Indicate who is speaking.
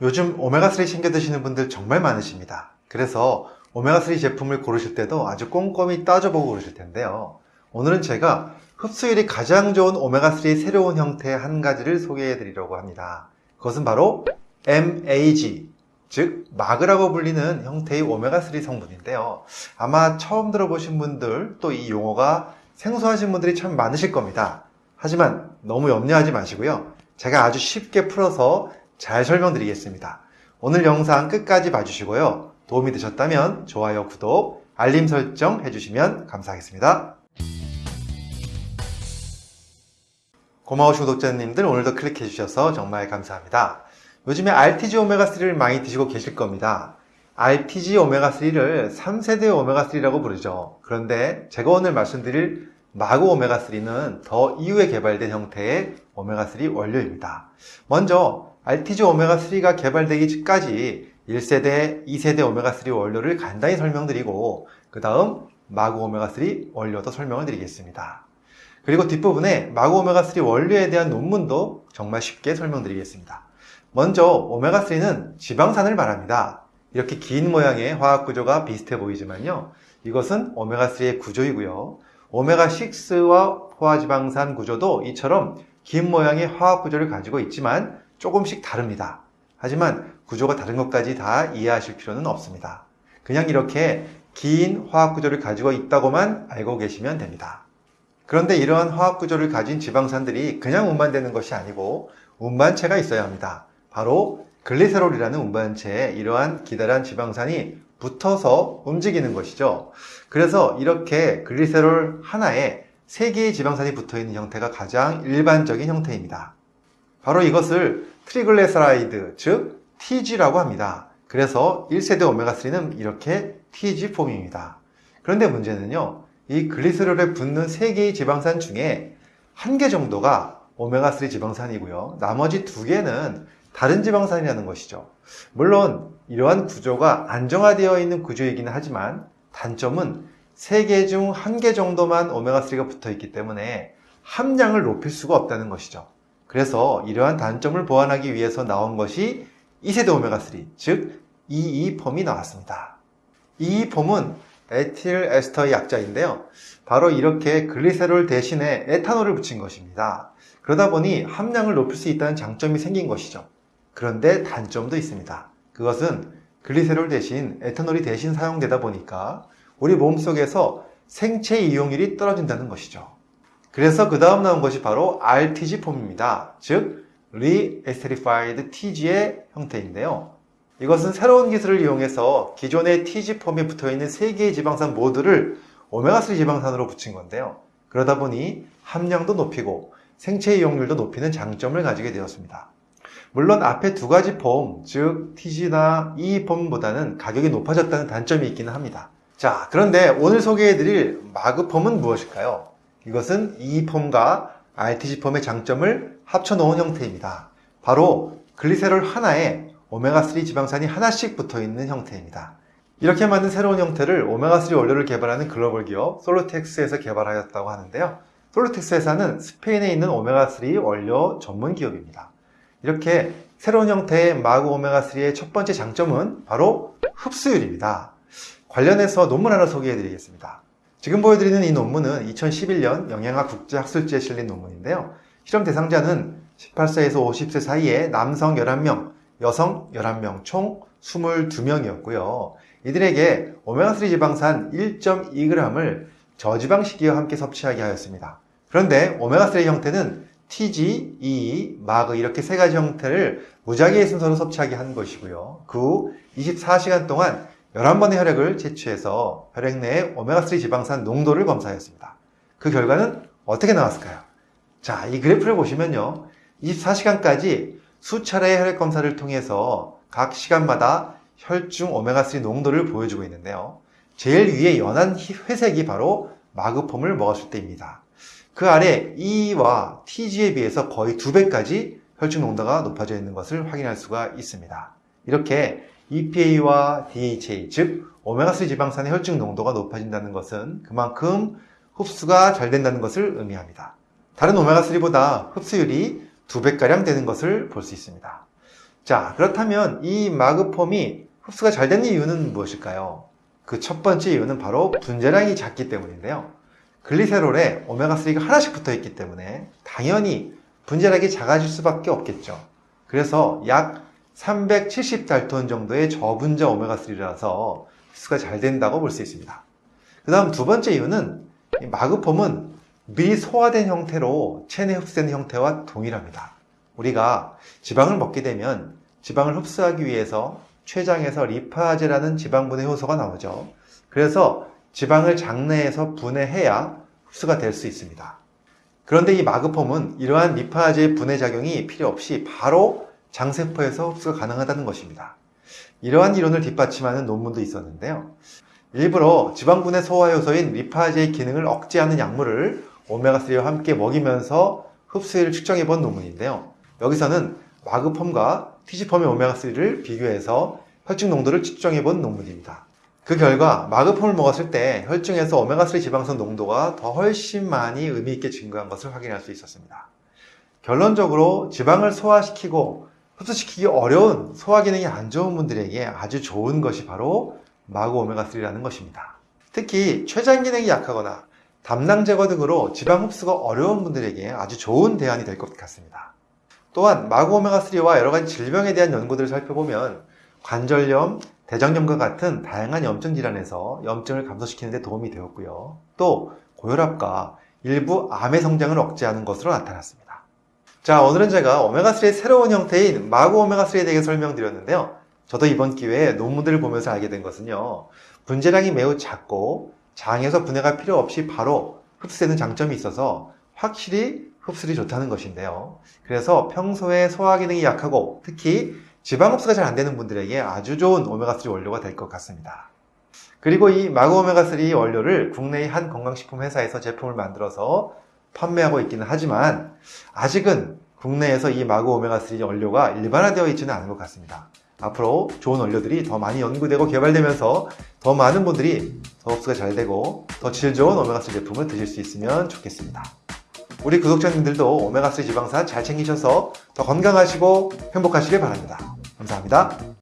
Speaker 1: 요즘 오메가3 챙겨 드시는 분들 정말 많으십니다. 그래서 오메가3 제품을 고르실 때도 아주 꼼꼼히 따져보고 고르실 텐데요. 오늘은 제가 흡수율이 가장 좋은 오메가3의 새로운 형태 한 가지를 소개해 드리려고 합니다. 그것은 바로 MAG, 즉 마그라고 불리는 형태의 오메가3 성분인데요. 아마 처음 들어보신 분들 또 이 용어가 생소하신 분들이 참 많으실 겁니다. 하지만 너무 염려하지 마시고요. 제가 아주 쉽게 풀어서 잘 설명드리겠습니다. 오늘 영상 끝까지 봐주시고요. 도움이 되셨다면 좋아요, 구독, 알림 설정 해주시면 감사하겠습니다. 고마우신 구독자님들 오늘도 클릭해 주셔서 정말 감사합니다. 요즘에 RTG 오메가3를 많이 드시고 계실 겁니다. RTG 오메가3를 3세대 오메가3라고 부르죠. 그런데 제가 오늘 말씀드릴 마구 오메가3는 더 이후에 개발된 형태의 오메가3 원료입니다. 먼저 RTG 오메가3가 개발되기 전까지 1세대, 2세대 오메가3 원료를 간단히 설명드리고 그 다음 마구 오메가3 원료도 설명을 드리겠습니다. 그리고 뒷부분에 마구 오메가3 원료에 대한 논문도 정말 쉽게 설명드리겠습니다. 먼저 오메가3는 지방산을 말합니다. 이렇게 긴 모양의 화학 구조가 비슷해 보이지만요. 이것은 오메가3의 구조이고요. 오메가6와 포화지방산 구조도 이처럼 긴 모양의 화학 구조를 가지고 있지만 조금씩 다릅니다. 하지만 구조가 다른 것까지 다 이해하실 필요는 없습니다. 그냥 이렇게 긴 화학 구조를 가지고 있다고만 알고 계시면 됩니다. 그런데 이러한 화학 구조를 가진 지방산들이 그냥 운반되는 것이 아니고 운반체가 있어야 합니다. 바로 글리세롤이라는 운반체에 이러한 기다란 지방산이 붙어서 움직이는 것이죠. 그래서 이렇게 글리세롤 하나에 3개의 지방산이 붙어 있는 형태가 가장 일반적인 형태입니다. 바로 이것을 triglyceride, 즉 TG라고 합니다. 그래서 1세대 오메가3는 이렇게 TG 폼입니다. 그런데 문제는요. 이 글리세롤에 붙는 3개의 지방산 중에 한 개 정도가 오메가3 지방산이고요. 나머지 두 개는 다른 지방산이라는 것이죠. 물론 이러한 구조가 안정화되어 있는 구조이기는 하지만 단점은 3개 중한개 정도만 오메가3가 붙어 있기 때문에 함량을 높일 수가 없다는 것이죠. 그래서 이러한 단점을 보완하기 위해서 나온 것이 2세대 오메가3, 즉 EE폼이 나왔습니다. EE폼은 에틸 에스터의 약자인데요. 바로 이렇게 글리세롤 대신에 에탄올을 붙인 것입니다. 그러다 보니 함량을 높일 수 있다는 장점이 생긴 것이죠. 그런데 단점도 있습니다. 그것은 글리세롤 대신 에탄올이 대신 사용되다 보니까 우리 몸속에서 생체 이용률이 떨어진다는 것이죠. 그래서 그 다음 나온 것이 바로 RTG 폼입니다. 즉, Re-Esterified TG의 형태인데요. 이것은 새로운 기술을 이용해서 기존의 TG 폼에 붙어있는 3개의 지방산 모두를 오메가3 지방산으로 붙인 건데요. 그러다 보니 함량도 높이고 생체 이용률도 높이는 장점을 가지게 되었습니다. 물론 앞에 두 가지 폼, 즉 TG나 E 폼보다는 가격이 높아졌다는 단점이 있기는 합니다. 자, 그런데 오늘 소개해드릴 MAG form은 무엇일까요? 이것은 E 폼과 RTG 폼의 장점을 합쳐놓은 형태입니다. 바로 글리세롤 하나에 오메가3 지방산이 하나씩 붙어있는 형태입니다. 이렇게 만든 새로운 형태를 오메가3 원료를 개발하는 글로벌 기업 Solutex에서 개발하였다고 하는데요. Solutex 회사는 스페인에 있는 오메가3 원료 전문 기업입니다. 이렇게 새로운 형태의 MAG 오메가3의 첫 번째 장점은 바로 흡수율입니다. 관련해서 논문 하나 소개해 드리겠습니다. 지금 보여드리는 이 논문은 2011년 영양학 국제학술지에 실린 논문인데요. 실험 대상자는 18세에서 50세 사이의 남성 11명, 여성 11명, 총 22명이었고요. 이들에게 오메가3 지방산 1.2g을 저지방 식이와 함께 섭취하게 하였습니다. 그런데 오메가3 형태는 TG, EE, 마그 이렇게 세 가지 형태를 무작위의 순서로 섭취하게 한 것이고요. 그 후 24시간 동안 11번의 혈액을 채취해서 혈액 내의 오메가3 지방산 농도를 검사했습니다. 그 결과는 어떻게 나왔을까요? 자, 이 그래프를 보시면요. 24시간까지 수차례의 혈액 검사를 통해서 각 시간마다 혈중 오메가3 농도를 보여주고 있는데요. 제일 위에 연한 회색이 바로 마그폼을 먹었을 때입니다. 그 아래 E와 TG에 비해서 거의 두 배까지 혈중 농도가 높아져 있는 것을 확인할 수가 있습니다. 이렇게 EPA와 DHA, 즉 오메가3 지방산의 혈중 농도가 높아진다는 것은 그만큼 흡수가 잘 된다는 것을 의미합니다. 다른 오메가3보다 흡수율이 두 배가량 되는 것을 볼 수 있습니다. 자, 그렇다면 이 마그폼이 흡수가 잘 되는 이유는 무엇일까요? 그 첫 번째 이유는 바로 분자량이 작기 때문인데요. 글리세롤에 오메가3가 하나씩 붙어 있기 때문에 당연히 분자량이 작아질 수밖에 없겠죠. 그래서 약 370달톤 정도의 저분자 오메가3라서 흡수가 잘 된다고 볼 수 있습니다. 그 다음 두 번째 이유는 이 마그폼은 미리 소화된 형태로 체내 흡수되는 형태와 동일합니다. 우리가 지방을 먹게 되면 지방을 흡수하기 위해서 췌장에서 리파제라는 지방분해 효소가 나오죠. 그래서 지방을 장내에서 분해해야 흡수가 될 수 있습니다. 그런데 이 마그폼은 이러한 리파제의 분해 작용이 필요 없이 바로 장세포에서 흡수가 가능하다는 것입니다. 이러한 이론을 뒷받침하는 논문도 있었는데요. 일부러 지방분해 소화 효소인 리파제의 기능을 억제하는 약물을 오메가3와 함께 먹이면서 흡수율을 측정해 본 논문인데요. 여기서는 마그폼과 티지폼의 오메가3를 비교해서 혈중 농도를 측정해 본 논문입니다. 그 결과 마그폼을 먹었을 때 혈중에서 오메가3 지방선 농도가 더 훨씬 많이 의미 있게 증가한 것을 확인할 수 있었습니다. 결론적으로 지방을 소화시키고 흡수시키기 어려운 소화 기능이 안 좋은 분들에게 아주 좋은 것이 바로 마그 오메가3라는 것입니다. 특히 췌장 기능이 약하거나 담낭 제거 등으로 지방 흡수가 어려운 분들에게 아주 좋은 대안이 될 것 같습니다. 또한 마그 오메가3와 여러 가지 질병에 대한 연구들을 살펴보면 관절염, 대장염과 같은 다양한 염증 질환에서 염증을 감소시키는 데 도움이 되었고요. 또 고혈압과 일부 암의 성장을 억제하는 것으로 나타났습니다. 자, 오늘은 제가 오메가3의 새로운 형태인 마그 오메가3에 대해 설명드렸는데요. 저도 이번 기회에 논문들을 보면서 알게 된 것은요. 분재량이 매우 작고 장에서 분해가 필요 없이 바로 흡수되는 장점이 있어서 확실히 흡수율이 좋다는 것인데요. 그래서 평소에 소화 기능이 약하고 특히 지방 흡수가 잘 안 되는 분들에게 아주 좋은 오메가3 원료가 될 것 같습니다. 그리고 이 마그 오메가3 원료를 국내의 한 건강식품 회사에서 제품을 만들어서 판매하고 있기는 하지만 아직은 국내에서 이 마그 오메가3 원료가 일반화되어 있지는 않은 것 같습니다. 앞으로 좋은 원료들이 더 많이 연구되고 개발되면서 더 많은 분들이 더 흡수가 잘 되고 더 질 좋은 오메가3 제품을 드실 수 있으면 좋겠습니다. 우리 구독자님들도 오메가3 지방산 잘 챙기셔서 더 건강하시고 행복하시길 바랍니다. 감사합니다.